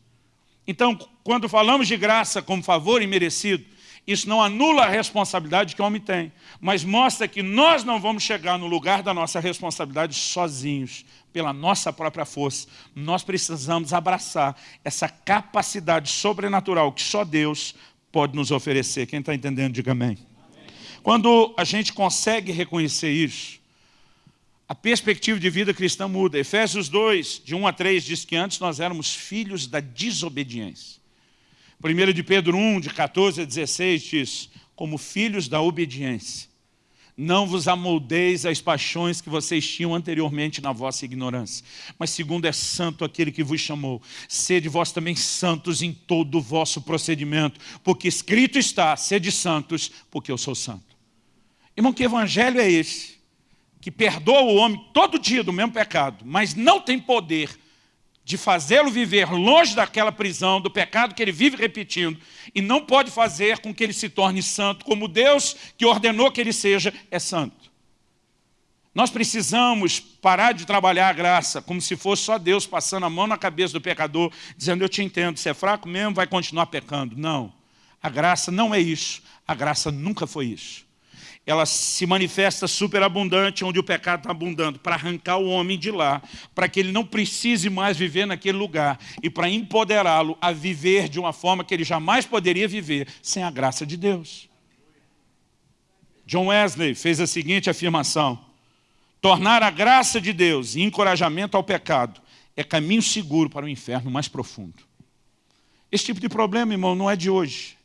Então, quando falamos de graça como favor imerecido, isso não anula a responsabilidade que o homem tem, mas mostra que nós não vamos chegar no lugar da nossa responsabilidade sozinhos, pela nossa própria força. Nós precisamos abraçar essa capacidade sobrenatural que só Deus pode nos oferecer. Quem está entendendo, diga amém. Quando a gente consegue reconhecer isso, a perspectiva de vida cristã muda. Efésios 2, de 1 a 3, diz que antes nós éramos filhos da desobediência. 1 de Pedro 1, de 14 a 16, diz, como filhos da obediência. Não vos amoldeis às paixões que vocês tinham anteriormente na vossa ignorância. Mas segundo é santo aquele que vos chamou, sede vós também santos em todo o vosso procedimento, porque escrito está, sede santos, porque eu sou santo. Irmão, que evangelho é esse? Que perdoa o homem todo dia do mesmo pecado, mas não tem poder de fazê-lo viver longe daquela prisão, do pecado que ele vive repetindo, e não pode fazer com que ele se torne santo, como Deus que ordenou que ele seja, é santo. Nós precisamos parar de trabalhar a graça como se fosse só Deus passando a mão na cabeça do pecador, dizendo, eu te entendo, você é fraco mesmo, vai continuar pecando. Não, a graça não é isso, a graça nunca foi isso ela se manifesta superabundante, onde o pecado está abundando, para arrancar o homem de lá, para que ele não precise mais viver naquele lugar e para empoderá-lo a viver de uma forma que ele jamais poderia viver sem a graça de Deus. John Wesley fez a seguinte afirmação, tornar a graça de Deus e encorajamento ao pecado é caminho seguro para o inferno mais profundo. Esse tipo de problema, irmão, não é de hoje.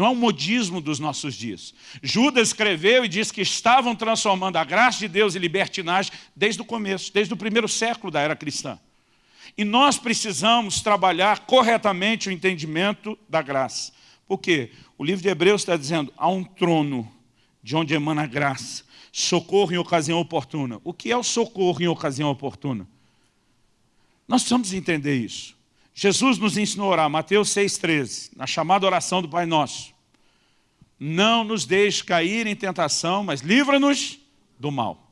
Não é um modismo dos nossos dias. Judas escreveu e diz que estavam transformando a graça de Deus em libertinagem desde o começo, desde o primeiro século da era cristã. E nós precisamos trabalhar corretamente o entendimento da graça. Por quê? O livro de Hebreus está dizendo, há um trono de onde emana a graça, socorro em ocasião oportuna. O que é o socorro em ocasião oportuna? Nós precisamos entender isso. Jesus nos ensinou a orar, Mateus 6,13, na chamada oração do Pai Nosso. Não nos deixe cair em tentação, mas livra-nos do mal.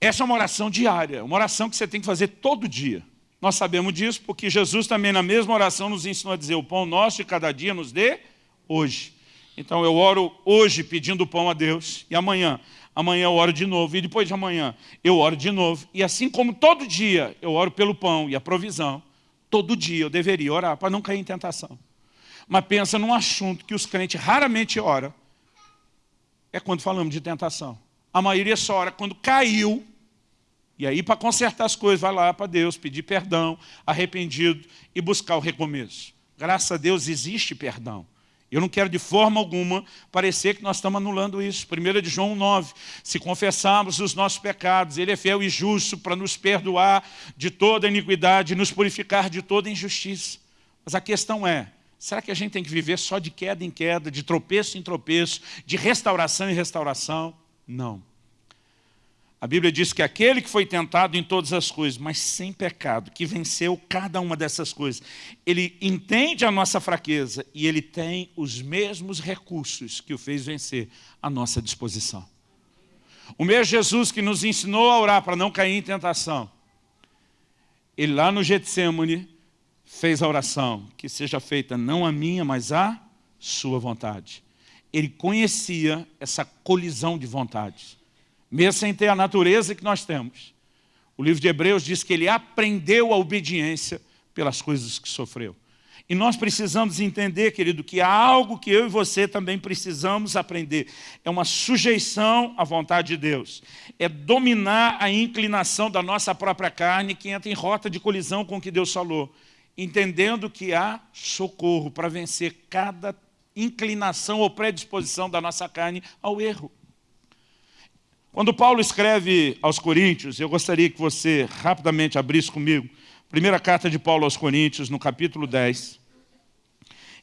Essa é uma oração diária, uma oração que você tem que fazer todo dia. Nós sabemos disso porque Jesus também na mesma oração nos ensinou a dizer o pão nosso de cada dia nos dê hoje. Então eu oro hoje pedindo pão a Deus e amanhã, amanhã eu oro de novo e depois de amanhã eu oro de novo. E assim como todo dia eu oro pelo pão e a provisão, Todo dia eu deveria orar para não cair em tentação. Mas pensa num assunto que os crentes raramente oram. É quando falamos de tentação. A maioria só ora quando caiu. E aí, para consertar as coisas, vai lá para Deus, pedir perdão, arrependido e buscar o recomeço. Graças a Deus existe perdão. Eu não quero de forma alguma parecer que nós estamos anulando isso. 1 de João 9, se confessarmos os nossos pecados, Ele é fiel e justo para nos perdoar de toda iniquidade nos purificar de toda injustiça. Mas a questão é, será que a gente tem que viver só de queda em queda, de tropeço em tropeço, de restauração em restauração? Não. A Bíblia diz que aquele que foi tentado em todas as coisas, mas sem pecado, que venceu cada uma dessas coisas, ele entende a nossa fraqueza e ele tem os mesmos recursos que o fez vencer à nossa disposição. O mesmo Jesus que nos ensinou a orar para não cair em tentação, ele lá no Getsemane fez a oração, que seja feita não a minha, mas a sua vontade. Ele conhecia essa colisão de vontades, mesmo sem ter a natureza que nós temos. O livro de Hebreus diz que ele aprendeu a obediência pelas coisas que sofreu. E nós precisamos entender, querido, que há algo que eu e você também precisamos aprender. É uma sujeição à vontade de Deus. É dominar a inclinação da nossa própria carne que entra em rota de colisão com o que Deus falou. Entendendo que há socorro para vencer cada inclinação ou predisposição da nossa carne ao erro. Quando Paulo escreve aos Coríntios, eu gostaria que você rapidamente abrisse comigo, primeira carta de Paulo aos Coríntios, no capítulo 10.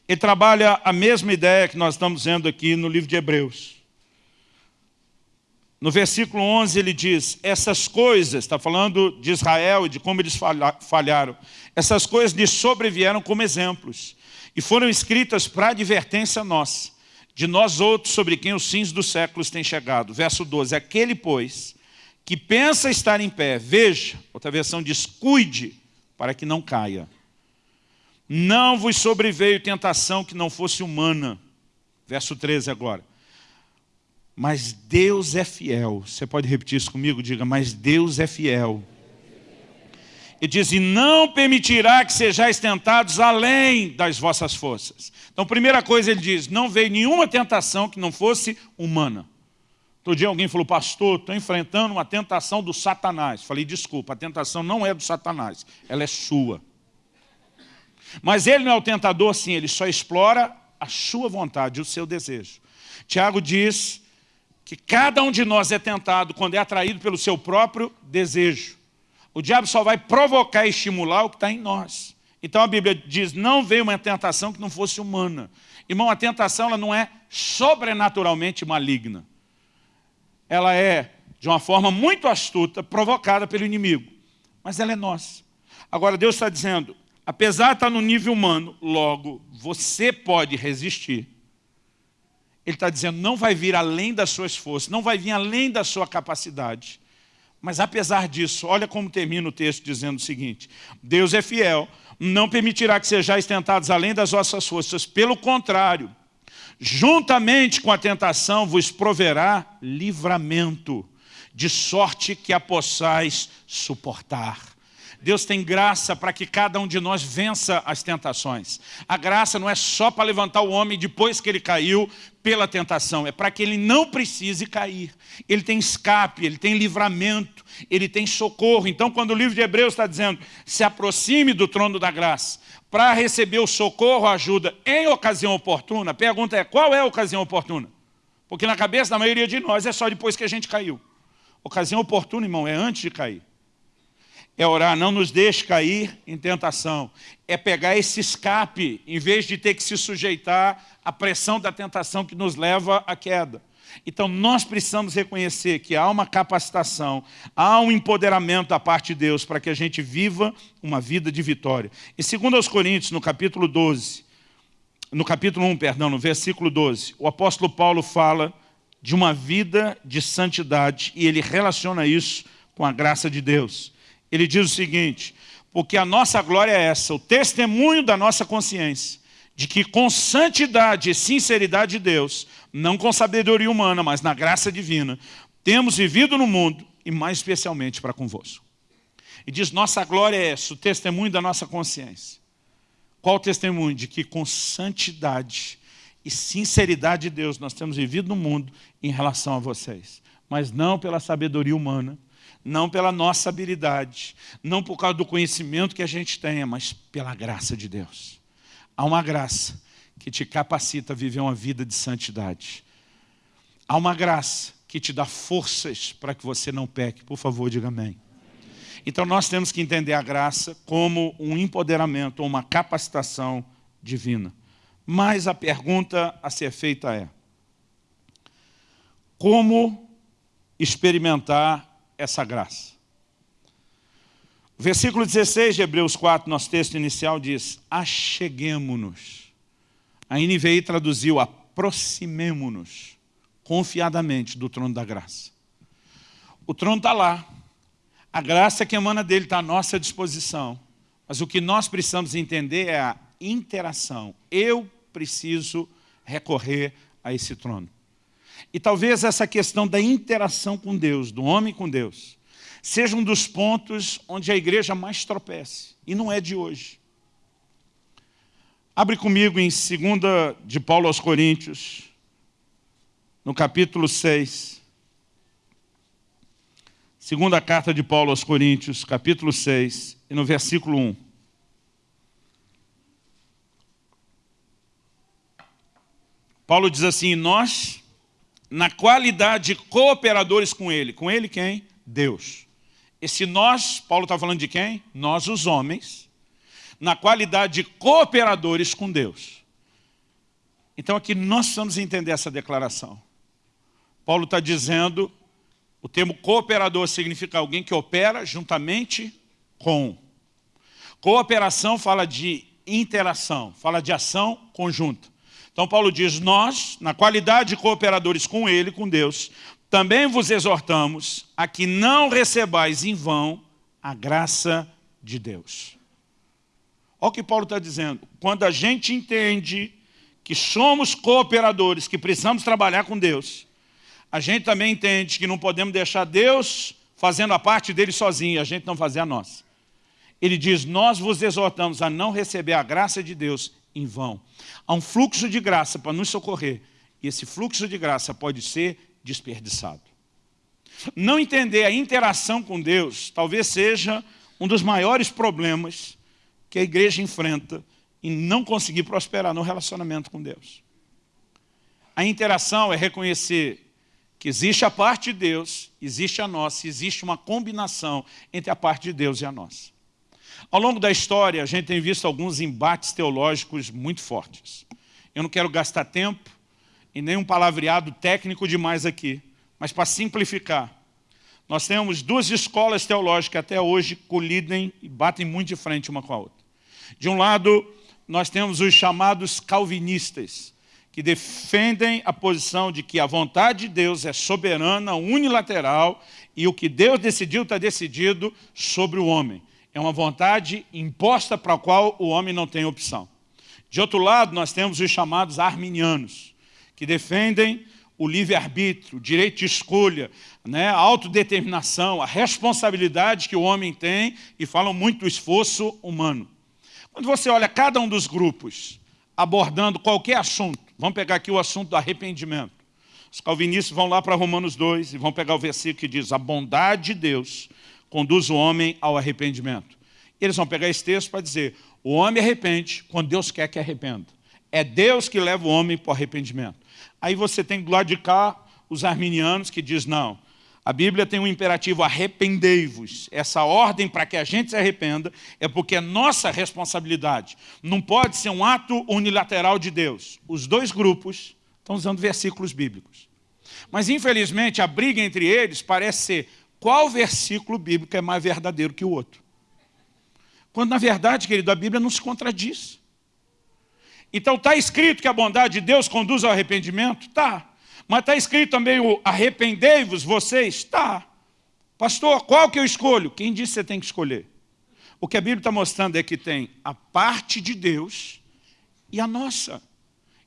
Ele trabalha a mesma ideia que nós estamos vendo aqui no livro de Hebreus. No versículo 11 ele diz, essas coisas, está falando de Israel e de como eles falharam, essas coisas lhes sobrevieram como exemplos e foram escritas para advertência nossa, de nós outros sobre quem os fins dos séculos têm chegado. Verso 12, aquele, pois, que pensa estar em pé, veja, outra versão diz, cuide, para que não caia. Não vos sobreveio tentação que não fosse humana. Verso 13 agora. Mas Deus é fiel. Você pode repetir isso comigo? Diga, mas Deus é fiel. Ele diz, e não permitirá que sejais tentados além das vossas forças. Então, primeira coisa ele diz, não veio nenhuma tentação que não fosse humana. Outro dia alguém falou, pastor, estou enfrentando uma tentação do satanás. Falei, desculpa, a tentação não é do satanás, ela é sua. Mas ele não é o tentador, sim, ele só explora a sua vontade, o seu desejo. Tiago diz que cada um de nós é tentado quando é atraído pelo seu próprio desejo. O diabo só vai provocar e estimular o que está em nós. Então a Bíblia diz, não veio uma tentação que não fosse humana. Irmão, a tentação ela não é sobrenaturalmente maligna. Ela é, de uma forma muito astuta, provocada pelo inimigo. Mas ela é nossa. Agora Deus está dizendo, apesar de estar no nível humano, logo, você pode resistir. Ele está dizendo, não vai vir além das suas forças, não vai vir além da sua capacidade. Mas apesar disso, olha como termina o texto dizendo o seguinte, Deus é fiel, não permitirá que sejais tentados além das vossas forças, pelo contrário, juntamente com a tentação vos proverá livramento, de sorte que a possais suportar. Deus tem graça para que cada um de nós vença as tentações. A graça não é só para levantar o homem depois que ele caiu pela tentação, é para que ele não precise cair. Ele tem escape, ele tem livramento, ele tem socorro. Então, quando o livro de Hebreus está dizendo, se aproxime do trono da graça, para receber o socorro, a ajuda em ocasião oportuna, a pergunta é, qual é a ocasião oportuna? Porque na cabeça da maioria de nós é só depois que a gente caiu. Ocasião oportuna, irmão, é antes de cair é orar, não nos deixe cair em tentação. É pegar esse escape, em vez de ter que se sujeitar à pressão da tentação que nos leva à queda. Então nós precisamos reconhecer que há uma capacitação, há um empoderamento da parte de Deus para que a gente viva uma vida de vitória. E segundo aos Coríntios, no capítulo 12, no capítulo 1, perdão, no versículo 12, o apóstolo Paulo fala de uma vida de santidade e ele relaciona isso com a graça de Deus ele diz o seguinte, porque a nossa glória é essa, o testemunho da nossa consciência, de que com santidade e sinceridade de Deus, não com sabedoria humana, mas na graça divina, temos vivido no mundo e mais especialmente para convosco. E diz, nossa glória é essa, o testemunho da nossa consciência. Qual o testemunho? De que com santidade e sinceridade de Deus nós temos vivido no mundo em relação a vocês. Mas não pela sabedoria humana, não pela nossa habilidade, não por causa do conhecimento que a gente tenha, mas pela graça de Deus. Há uma graça que te capacita a viver uma vida de santidade. Há uma graça que te dá forças para que você não peque. Por favor, diga amém. Então nós temos que entender a graça como um empoderamento, uma capacitação divina. Mas a pergunta a ser feita é, como experimentar essa graça. Versículo 16 de Hebreus 4, nosso texto inicial, diz, acheguemo-nos. A NVI traduziu, aproximemo-nos confiadamente do trono da graça. O trono está lá. A graça que emana dele está à nossa disposição. Mas o que nós precisamos entender é a interação. Eu preciso recorrer a esse trono. E talvez essa questão da interação com Deus, do homem com Deus, seja um dos pontos onde a igreja mais tropece. E não é de hoje. Abre comigo em 2 de Paulo aos Coríntios, no capítulo 6. Segunda carta de Paulo aos Coríntios, capítulo 6, e no versículo 1. Paulo diz assim, nós, na qualidade de cooperadores com ele. Com ele quem? Deus. Esse nós, Paulo está falando de quem? Nós os homens na qualidade de cooperadores com Deus. Então aqui nós precisamos entender essa declaração. Paulo está dizendo, o termo cooperador significa alguém que opera juntamente com. Cooperação fala de interação, fala de ação conjunta. Então Paulo diz, nós, na qualidade de cooperadores com ele, com Deus, também vos exortamos a que não recebais em vão a graça de Deus. Olha o que Paulo está dizendo. Quando a gente entende que somos cooperadores, que precisamos trabalhar com Deus, a gente também entende que não podemos deixar Deus fazendo a parte dele sozinho a gente não fazer a nossa. Ele diz, nós vos exortamos a não receber a graça de Deus em vão. Há um fluxo de graça para nos socorrer e esse fluxo de graça pode ser desperdiçado. Não entender a interação com Deus talvez seja um dos maiores problemas que a igreja enfrenta em não conseguir prosperar no relacionamento com Deus. A interação é reconhecer que existe a parte de Deus, existe a nossa, existe uma combinação entre a parte de Deus e a nossa. Ao longo da história, a gente tem visto alguns embates teológicos muito fortes. Eu não quero gastar tempo e nem um palavreado técnico demais aqui, mas para simplificar, nós temos duas escolas teológicas que até hoje colidem e batem muito de frente uma com a outra. De um lado, nós temos os chamados calvinistas, que defendem a posição de que a vontade de Deus é soberana, unilateral, e o que Deus decidiu está decidido sobre o homem. É uma vontade imposta para a qual o homem não tem opção. De outro lado, nós temos os chamados arminianos, que defendem o livre-arbítrio, o direito de escolha, né, a autodeterminação, a responsabilidade que o homem tem e falam muito do esforço humano. Quando você olha cada um dos grupos abordando qualquer assunto, vamos pegar aqui o assunto do arrependimento. Os calvinistas vão lá para Romanos 2 e vão pegar o versículo que diz a bondade de Deus conduz o homem ao arrependimento. Eles vão pegar esse texto para dizer o homem arrepende quando Deus quer que arrependa. É Deus que leva o homem para o arrependimento. Aí você tem do lado de cá os arminianos que diz não, a Bíblia tem um imperativo, arrependei-vos. Essa ordem para que a gente se arrependa é porque é nossa responsabilidade. Não pode ser um ato unilateral de Deus. Os dois grupos estão usando versículos bíblicos. Mas, infelizmente, a briga entre eles parece ser qual versículo bíblico é mais verdadeiro que o outro. Quando, na verdade, querido, a Bíblia não se contradiz. Então, está escrito que a bondade de Deus conduz ao arrependimento? Está. Mas está escrito também o arrependei-vos vocês? Está. Pastor, qual que eu escolho? Quem disse que você tem que escolher? O que a Bíblia está mostrando é que tem a parte de Deus e a nossa.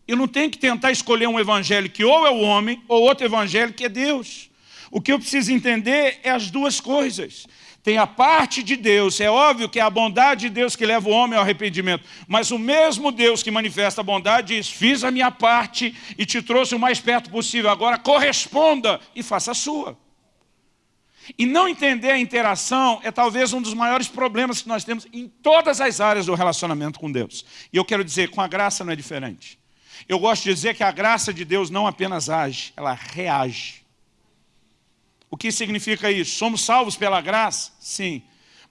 Eu não tenho que tentar escolher um evangelho que ou é o homem, ou outro evangelho que é Deus. O que eu preciso entender é as duas coisas tem a parte de Deus, é óbvio que é a bondade de Deus que leva o homem ao arrependimento, mas o mesmo Deus que manifesta a bondade diz, fiz a minha parte e te trouxe o mais perto possível, agora corresponda e faça a sua. E não entender a interação é talvez um dos maiores problemas que nós temos em todas as áreas do relacionamento com Deus. E eu quero dizer, com a graça não é diferente. Eu gosto de dizer que a graça de Deus não apenas age, ela reage. O que significa isso? Somos salvos pela graça? Sim.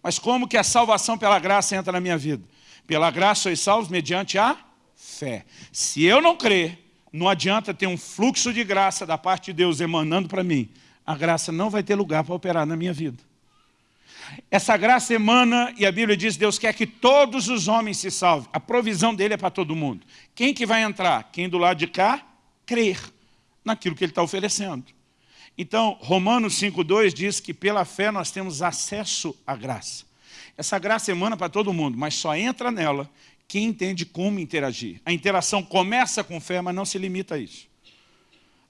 Mas como que a salvação pela graça entra na minha vida? Pela graça sois salvos mediante a fé. Se eu não crer, não adianta ter um fluxo de graça da parte de Deus emanando para mim. A graça não vai ter lugar para operar na minha vida. Essa graça emana, e a Bíblia diz, Deus quer que todos os homens se salvem. A provisão dele é para todo mundo. Quem que vai entrar? Quem do lado de cá? Crer naquilo que ele está oferecendo. Então, Romanos 5,2 diz que pela fé nós temos acesso à graça. Essa graça emana para todo mundo, mas só entra nela quem entende como interagir. A interação começa com fé, mas não se limita a isso.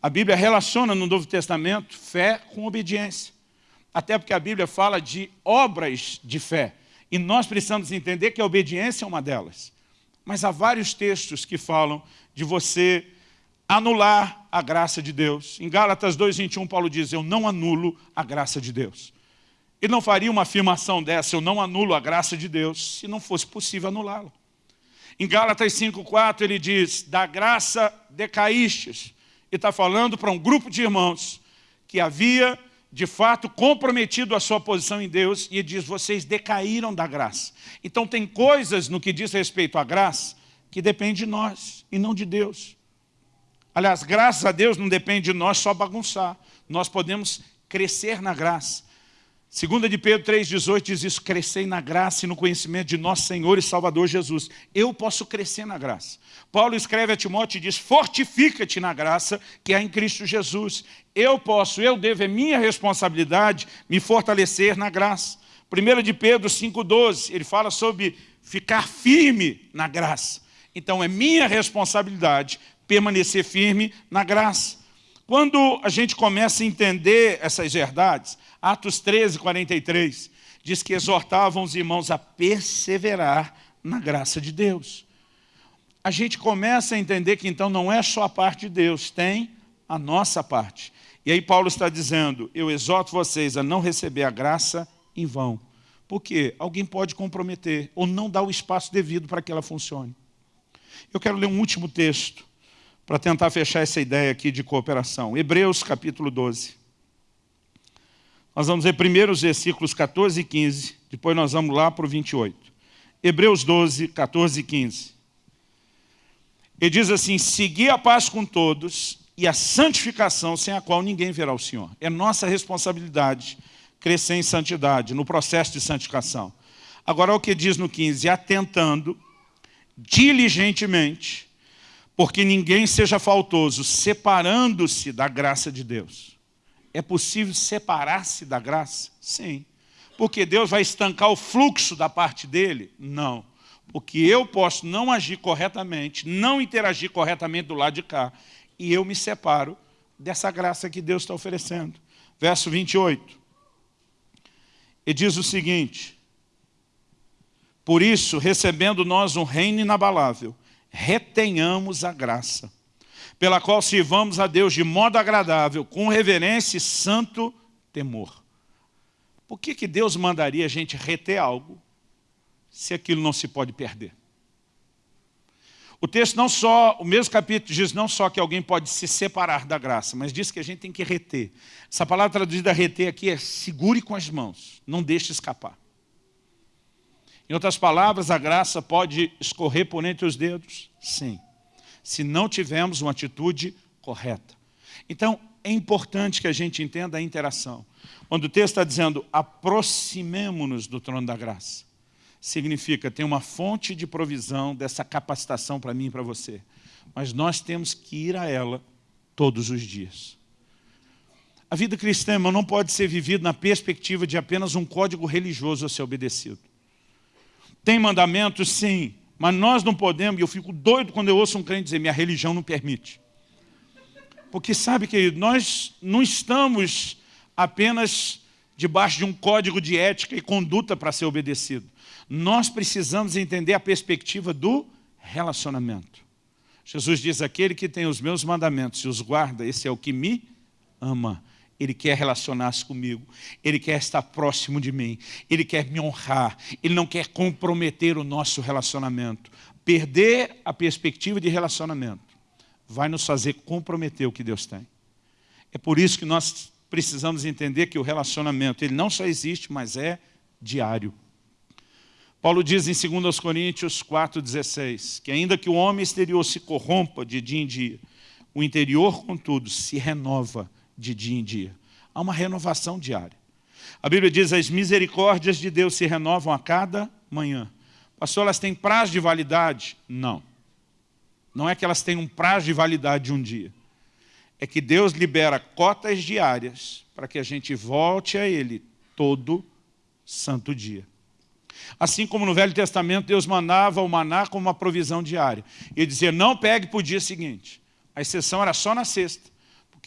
A Bíblia relaciona no Novo Testamento fé com obediência. Até porque a Bíblia fala de obras de fé. E nós precisamos entender que a obediência é uma delas. Mas há vários textos que falam de você anular a graça de Deus. Em Gálatas 2,21, Paulo diz, eu não anulo a graça de Deus. Ele não faria uma afirmação dessa, eu não anulo a graça de Deus, se não fosse possível anulá-la. Em Gálatas 5,4 ele diz, da graça decaístes. E está falando para um grupo de irmãos que havia, de fato, comprometido a sua posição em Deus, e diz, vocês decaíram da graça. Então tem coisas no que diz respeito à graça que depende de nós e não de Deus. Aliás, graças a Deus não depende de nós só bagunçar. Nós podemos crescer na graça. Segunda de Pedro 3,18 diz isso, crescei na graça e no conhecimento de nosso Senhor e Salvador Jesus. Eu posso crescer na graça. Paulo escreve a Timóteo e diz, fortifica-te na graça que há em Cristo Jesus. Eu posso, eu devo, é minha responsabilidade me fortalecer na graça. 1 de Pedro 5,12, ele fala sobre ficar firme na graça. Então é minha responsabilidade permanecer firme na graça. Quando a gente começa a entender essas verdades, Atos 13, 43, diz que exortavam os irmãos a perseverar na graça de Deus. A gente começa a entender que então não é só a parte de Deus, tem a nossa parte. E aí Paulo está dizendo, eu exorto vocês a não receber a graça em vão. Porque alguém pode comprometer ou não dar o espaço devido para que ela funcione. Eu quero ler um último texto para tentar fechar essa ideia aqui de cooperação. Hebreus capítulo 12. Nós vamos ver primeiro os versículos 14 e 15, depois nós vamos lá para o 28. Hebreus 12, 14 e 15. Ele diz assim, segui a paz com todos e a santificação sem a qual ninguém verá o Senhor. É nossa responsabilidade crescer em santidade, no processo de santificação. Agora, o que diz no 15, atentando diligentemente, porque ninguém seja faltoso, separando-se da graça de Deus. É possível separar-se da graça? Sim. Porque Deus vai estancar o fluxo da parte dele? Não. Porque eu posso não agir corretamente, não interagir corretamente do lado de cá, e eu me separo dessa graça que Deus está oferecendo. Verso 28. E diz o seguinte, Por isso, recebendo nós um reino inabalável, retenhamos a graça pela qual sirvamos a Deus de modo agradável, com reverência e santo temor. Por que, que Deus mandaria a gente reter algo, se aquilo não se pode perder? O texto não só, o mesmo capítulo diz não só que alguém pode se separar da graça, mas diz que a gente tem que reter. Essa palavra traduzida reter aqui é segure com as mãos, não deixe escapar. Em outras palavras, a graça pode escorrer por entre os dedos? Sim se não tivermos uma atitude correta. Então, é importante que a gente entenda a interação. Quando o texto está dizendo, aproximemo-nos do trono da graça, significa, tem uma fonte de provisão dessa capacitação para mim e para você. Mas nós temos que ir a ela todos os dias. A vida cristã não pode ser vivida na perspectiva de apenas um código religioso a ser obedecido. Tem mandamentos, sim, mas nós não podemos, e eu fico doido quando eu ouço um crente dizer, minha religião não permite. Porque sabe, querido, nós não estamos apenas debaixo de um código de ética e conduta para ser obedecido. Nós precisamos entender a perspectiva do relacionamento. Jesus diz, aquele que tem os meus mandamentos e os guarda, esse é o que me ama. Ele quer relacionar-se comigo, Ele quer estar próximo de mim, Ele quer me honrar, Ele não quer comprometer o nosso relacionamento. Perder a perspectiva de relacionamento vai nos fazer comprometer o que Deus tem. É por isso que nós precisamos entender que o relacionamento ele não só existe, mas é diário. Paulo diz em 2 Coríntios 4,16 que ainda que o homem exterior se corrompa de dia em dia, o interior, contudo, se renova de dia em dia. Há uma renovação diária. A Bíblia diz, as misericórdias de Deus se renovam a cada manhã. Pastor, elas têm prazo de validade? Não. Não é que elas têm um prazo de validade de um dia. É que Deus libera cotas diárias para que a gente volte a Ele todo santo dia. Assim como no Velho Testamento, Deus mandava o maná como uma provisão diária. E dizia, não pegue para o dia seguinte. A exceção era só na sexta.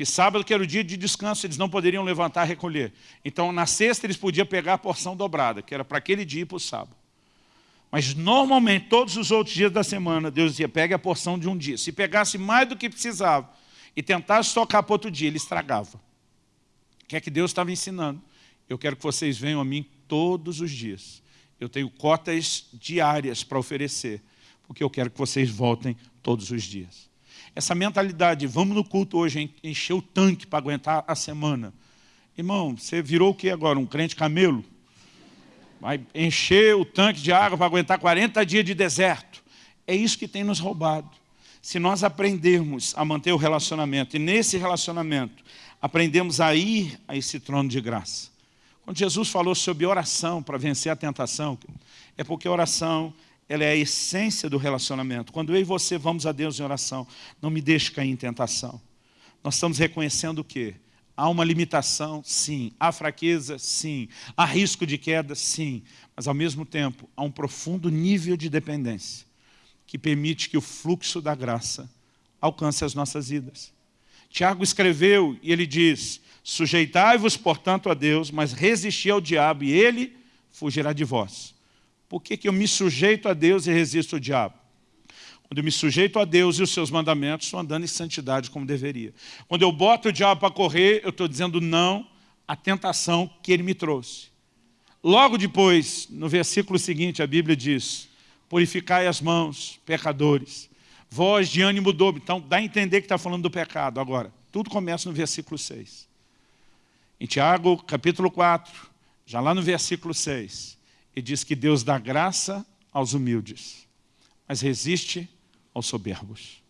Porque sábado, que era o dia de descanso, eles não poderiam levantar e recolher. Então, na sexta, eles podiam pegar a porção dobrada, que era para aquele dia e para o sábado. Mas, normalmente, todos os outros dias da semana, Deus dizia, pegue a porção de um dia. Se pegasse mais do que precisava e tentasse tocar para outro dia, ele estragava. O que é que Deus estava ensinando? Eu quero que vocês venham a mim todos os dias. Eu tenho cotas diárias para oferecer, porque eu quero que vocês voltem todos os dias. Essa mentalidade, vamos no culto hoje, encher o tanque para aguentar a semana. Irmão, você virou o que agora? Um crente camelo? Vai encher o tanque de água para aguentar 40 dias de deserto. É isso que tem nos roubado. Se nós aprendermos a manter o relacionamento, e nesse relacionamento aprendemos a ir a esse trono de graça. Quando Jesus falou sobre oração para vencer a tentação, é porque oração ela é a essência do relacionamento. Quando eu e você vamos a Deus em oração, não me deixe cair em tentação. Nós estamos reconhecendo o quê? Há uma limitação? Sim. Há fraqueza? Sim. Há risco de queda? Sim. Mas, ao mesmo tempo, há um profundo nível de dependência que permite que o fluxo da graça alcance as nossas vidas. Tiago escreveu e ele diz, sujeitai-vos, portanto, a Deus, mas resisti ao diabo e ele fugirá de vós. Por que, que eu me sujeito a Deus e resisto ao diabo? Quando eu me sujeito a Deus e os seus mandamentos, estou andando em santidade como deveria. Quando eu boto o diabo para correr, eu estou dizendo não à tentação que ele me trouxe. Logo depois, no versículo seguinte, a Bíblia diz, purificai as mãos, pecadores, voz de ânimo dobro. Então, dá a entender que está falando do pecado. Agora, tudo começa no versículo 6. Em Tiago, capítulo 4, já lá no versículo 6, ele diz que Deus dá graça aos humildes, mas resiste aos soberbos.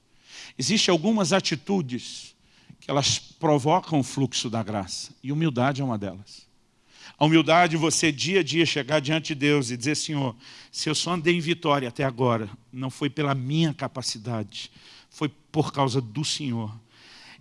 Existem algumas atitudes que elas provocam o fluxo da graça, e humildade é uma delas. A humildade, você dia a dia chegar diante de Deus e dizer, Senhor, se eu só andei em vitória até agora, não foi pela minha capacidade, foi por causa do Senhor.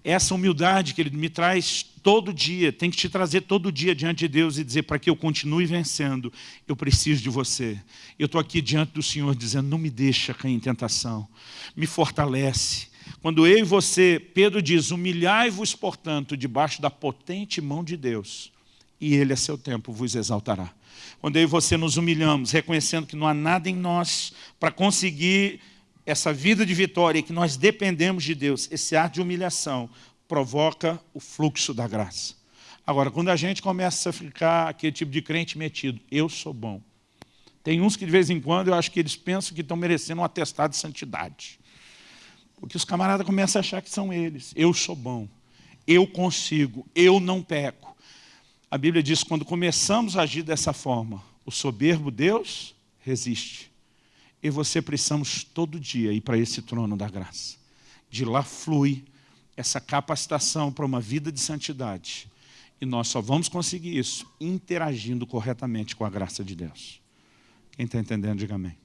Essa humildade que Ele me traz todo dia, tem que te trazer todo dia diante de Deus e dizer, para que eu continue vencendo, eu preciso de você. Eu estou aqui diante do Senhor dizendo, não me deixa cair em tentação, me fortalece. Quando eu e você, Pedro diz, humilhai-vos, portanto, debaixo da potente mão de Deus, e Ele a seu tempo vos exaltará. Quando eu e você nos humilhamos, reconhecendo que não há nada em nós para conseguir essa vida de vitória que nós dependemos de Deus, esse ar de humilhação provoca o fluxo da graça. Agora, quando a gente começa a ficar aquele tipo de crente metido, eu sou bom. Tem uns que de vez em quando eu acho que eles pensam que estão merecendo um atestado de santidade. Porque os camaradas começam a achar que são eles. Eu sou bom, eu consigo, eu não peco. A Bíblia diz que quando começamos a agir dessa forma, o soberbo Deus resiste. E você precisamos todo dia ir para esse trono da graça. De lá flui essa capacitação para uma vida de santidade. E nós só vamos conseguir isso interagindo corretamente com a graça de Deus. Quem está entendendo, diga amém.